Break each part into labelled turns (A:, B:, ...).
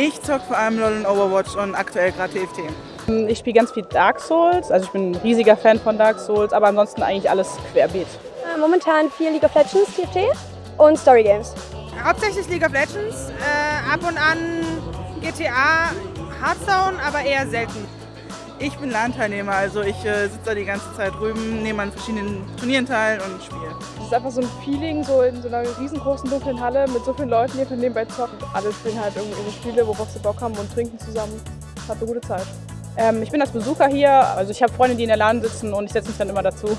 A: Ich zocke vor allem LoL und Overwatch und aktuell gerade TFT.
B: Ich spiele ganz viel Dark Souls, also ich bin ein riesiger Fan von Dark Souls, aber ansonsten eigentlich alles querbeet.
C: Äh, momentan viel League of Legends, TFT und Story Games.
D: Hauptsächlich League of Legends, äh, ab und an GTA, Hearthstone, aber eher selten.
A: Ich bin LAN-Teilnehmer, also ich äh, sitze da die ganze Zeit drüben, nehme an verschiedenen Turnieren teil und spiele.
B: Es ist einfach so ein Feeling, so in so einer riesengroßen dunklen Halle mit so vielen Leuten, die von nebenbei zocken. Alle spielen halt irgendwie ihre Spiele, worauf sie Bock haben und trinken zusammen. Hat eine gute Zeit. Ähm, ich bin als Besucher hier, also ich habe Freunde, die in der LAN sitzen und ich setze mich dann immer dazu.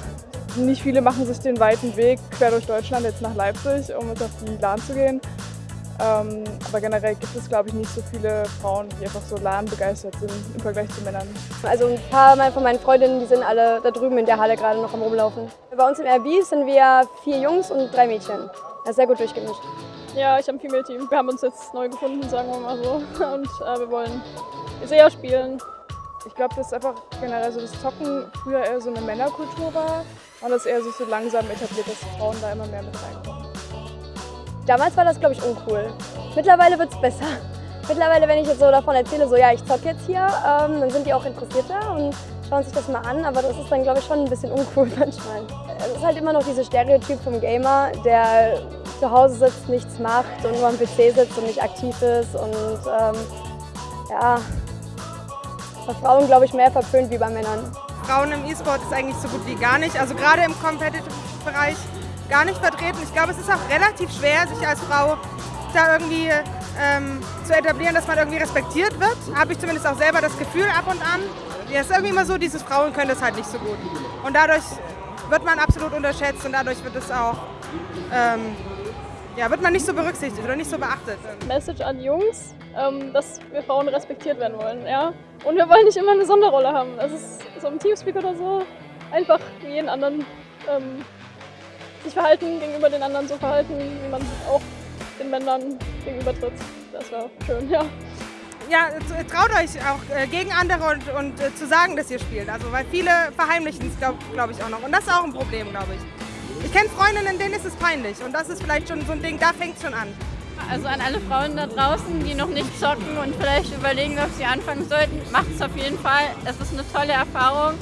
B: Nicht viele machen sich den weiten Weg quer durch Deutschland jetzt nach Leipzig, um jetzt auf die LAN zu gehen. Ähm, aber generell gibt es, glaube ich, nicht so viele Frauen, die einfach so LAN begeistert sind im Vergleich zu Männern.
C: Also ein paar von meinen Freundinnen, die sind alle da drüben in der Halle gerade noch am rumlaufen. Bei uns im RB sind wir vier Jungs und drei Mädchen. Das ist sehr gut durchgemischt.
E: Ja, ich habe ein Female-Team. Wir haben uns jetzt neu gefunden, sagen wir mal so. Und äh, wir wollen sehr spielen.
B: Ich glaube, dass einfach generell so das Zocken früher eher so eine Männerkultur war und das eher sich so langsam etabliert, dass Frauen da immer mehr mit reinkommen.
C: Damals war das, glaube ich, uncool. Mittlerweile wird es besser. Mittlerweile, wenn ich jetzt so davon erzähle, so ja, ich zocke jetzt hier, ähm, dann sind die auch interessierter und schauen sich das mal an, aber das ist dann, glaube ich, schon ein bisschen uncool manchmal. Es ist halt immer noch dieses Stereotyp vom Gamer, der zu Hause sitzt, nichts macht und nur am PC sitzt und nicht aktiv ist und ähm, ja, bei Frauen, glaube ich, mehr verpönt wie bei Männern.
D: Frauen im E-Sport ist eigentlich so gut wie gar nicht, also gerade im Competitive-Bereich gar nicht vertreten. Ich glaube, es ist auch relativ schwer, sich als Frau da irgendwie ähm, zu etablieren, dass man irgendwie respektiert wird. Habe ich zumindest auch selber das Gefühl ab und an. Ja, es ist irgendwie immer so, dieses Frauen können das halt nicht so gut. Und dadurch wird man absolut unterschätzt und dadurch wird es auch, ähm, ja, wird man nicht so berücksichtigt oder nicht so beachtet.
E: Message an Jungs, ähm, dass wir Frauen respektiert werden wollen, ja. Und wir wollen nicht immer eine Sonderrolle haben. Es ist so im Teamspeak oder so einfach wie jeden anderen ähm, sich verhalten, gegenüber den anderen so verhalten, wie man auch den Männern gegenüber tritt. Das wäre schön, ja.
D: Ja, traut euch auch äh, gegen andere und, und äh, zu sagen, dass ihr spielt. Also, weil viele verheimlichen es, glaube glaub ich, auch noch. Und das ist auch ein Problem, glaube ich. Ich kenne Freundinnen, denen ist es peinlich. Und das ist vielleicht schon so ein Ding, da fängt es schon an.
F: Also an alle Frauen da draußen, die noch nicht zocken und vielleicht überlegen, ob sie anfangen sollten, macht es auf jeden Fall. Es ist eine tolle Erfahrung.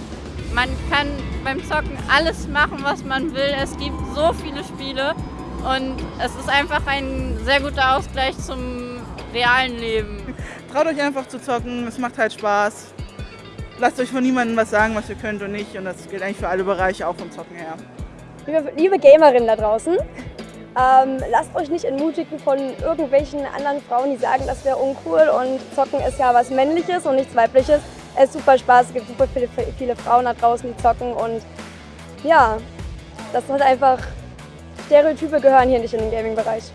F: Man kann beim Zocken alles machen, was man will. Es gibt so viele Spiele und es ist einfach ein sehr guter Ausgleich zum realen Leben.
A: Traut euch einfach zu zocken, es macht halt Spaß. Lasst euch von niemandem was sagen, was ihr könnt und nicht. Und das gilt eigentlich für alle Bereiche, auch vom Zocken her.
C: Liebe, liebe Gamerinnen da draußen, ähm, lasst euch nicht entmutigen von irgendwelchen anderen Frauen, die sagen, das wäre uncool und Zocken ist ja was Männliches und nichts Weibliches. Es ist super Spaß, es gibt super viele, viele Frauen da draußen, die zocken und ja, das hat einfach, Stereotype gehören hier nicht in den Gaming-Bereich.